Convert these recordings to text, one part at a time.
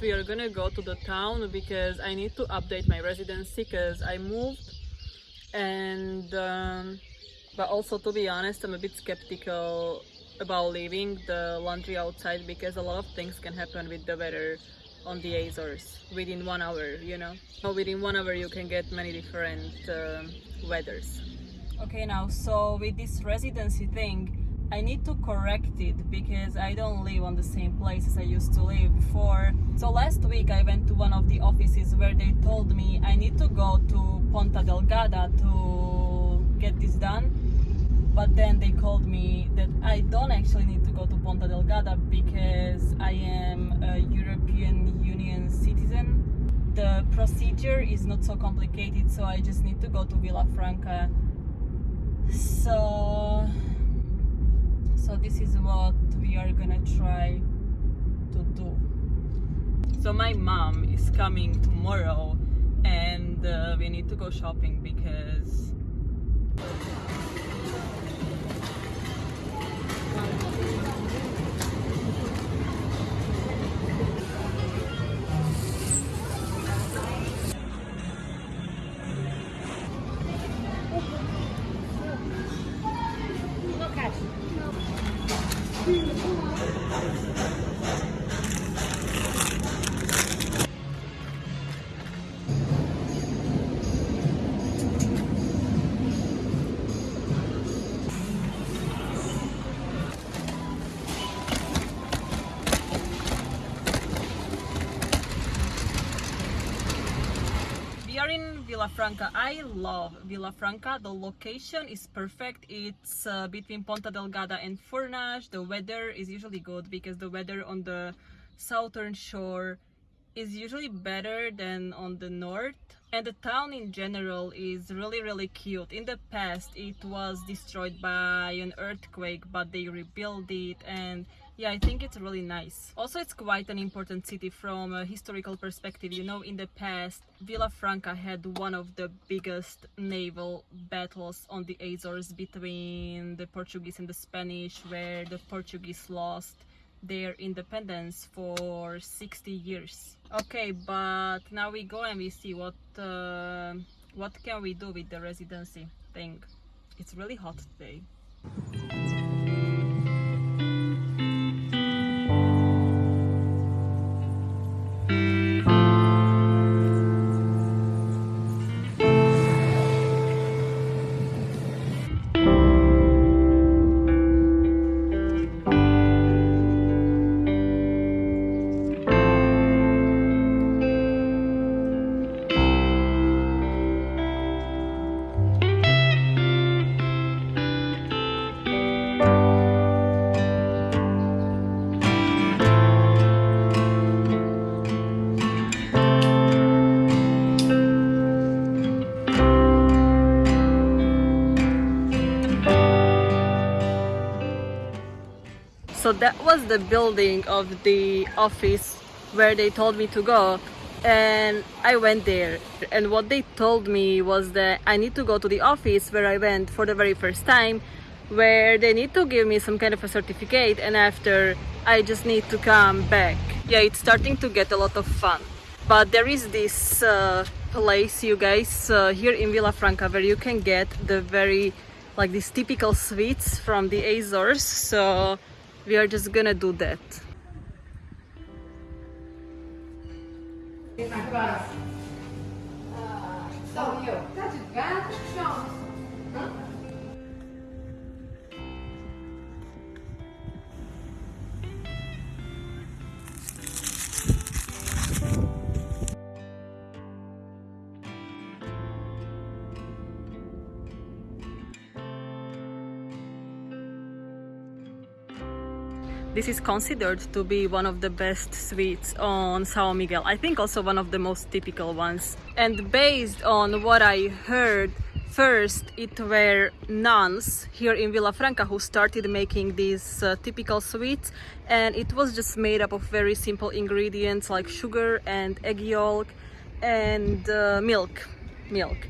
we are gonna go to the town because I need to update my residency because I moved. And um, but also to be honest I'm a bit skeptical about leaving the laundry outside because a lot of things can happen with the weather on the Azores within one hour you know? So within one hour you can get many different um weathers. Okay now so with this residency thing I need to correct it because I don't live on the same place as I used to live before. So last week I went to one of the offices where they told me I need to go to Ponta Delgada to get this done. But then they called me that I don't actually need to go to Ponta Delgada because I am a European Union citizen. The procedure is not so complicated, so I just need to go to Vila Franca. So so this is what we are gonna try to do. So my mom is coming tomorrow and uh, we need to go shopping because Vila Franca. I love Vila Franca. The location is perfect. It's uh, between Ponta Delgada and Furnas. The weather is usually good because the weather on the southern shore is usually better than on the north. And the town in general is really really cute. In the past it was destroyed by an earthquake but they rebuilt it and yeah i think it's really nice. Also it's quite an important city from a historical perspective. You know in the past Vila Franca had one of the biggest naval battles on the azores between the portuguese and the spanish where the portuguese lost their independence for 60 years. Okay but now we go and we see what uh, what can we do with the residency thing. It's really hot today so that was the building of the office where they told me to go and I went there. And what they told me was that I need to go to the office where I went for the very first time where they need to give me some kind of a certificate and after I just need to come back. Yeah it's starting to get a lot of fun. But there is this uh, place you guys uh, here in Vila Franca where you can get the very like these typical sweets from the Azores. So we are just gonna do that. Agora, ah, This is considered to be one of the best sweets on São Miguel. I think also one of the most typical ones. And based on what I heard, first it were nuns here in Vila Franca who started making these uh, typical sweets and it was just made up of very simple ingredients like sugar and egg yolk and uh, milk. Milk.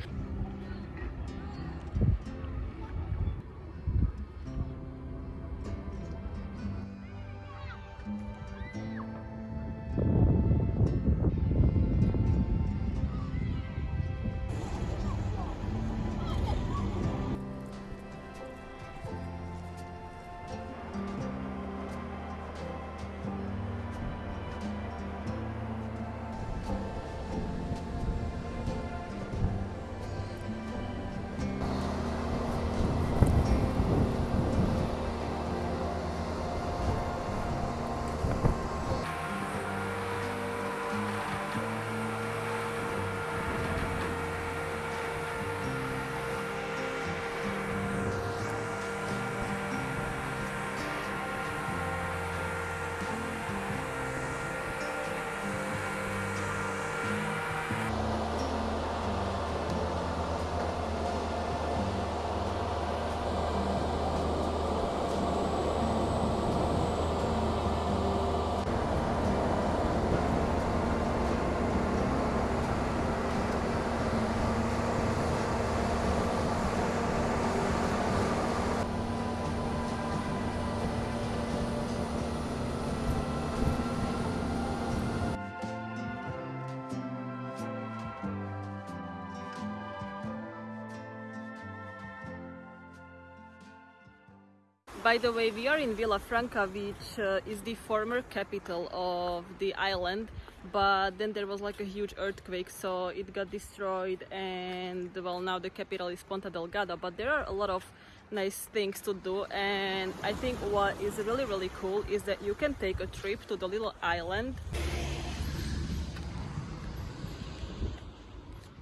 By the way, we are in Vila Franca, which uh, is the former capital of the island. But then there was like a huge earthquake, so it got destroyed. And well, now the capital is Ponta Delgada. But there are a lot of nice things to do. And I think what is really, really cool is that you can take a trip to the little island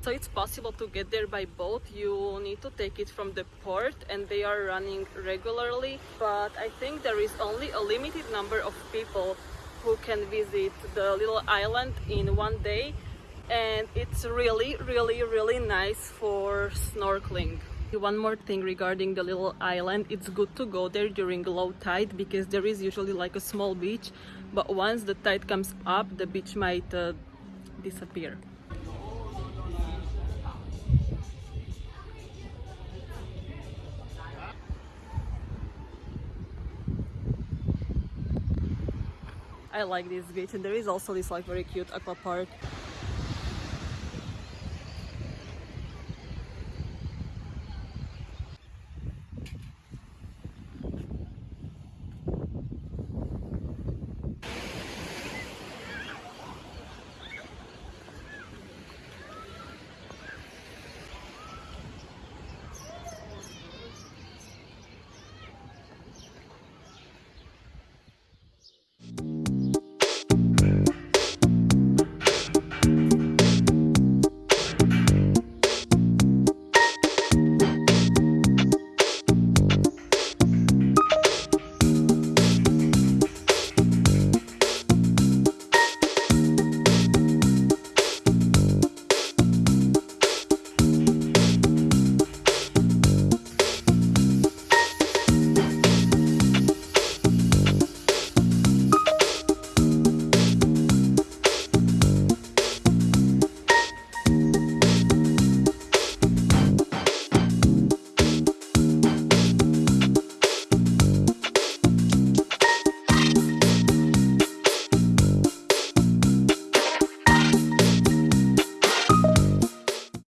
so it's possible to get there by boat. You need to take it from the port and they are running regularly. But i think there is only a limited number of people who can visit the little island in one day. And it's really really really nice for snorkeling. One more thing regarding the little island. It's good to go there during low tide because there is usually like a small beach. But once the tide comes up the beach might uh, disappear I like this beach and there is also this like very cute aqua park